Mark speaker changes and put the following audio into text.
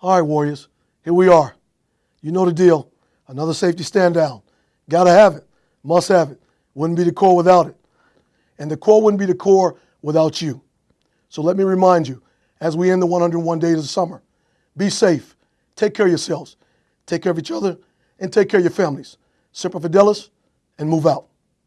Speaker 1: All right, Warriors, here we are. You know the deal. Another safety stand down. Got to have it. Must have it. Wouldn't be the Corps without it. And the Corps wouldn't be the Corps without you. So let me remind you, as we end the 101 days of summer, be safe. Take care of yourselves. Take care of each other and take care of your families. Semper Fidelis and move out.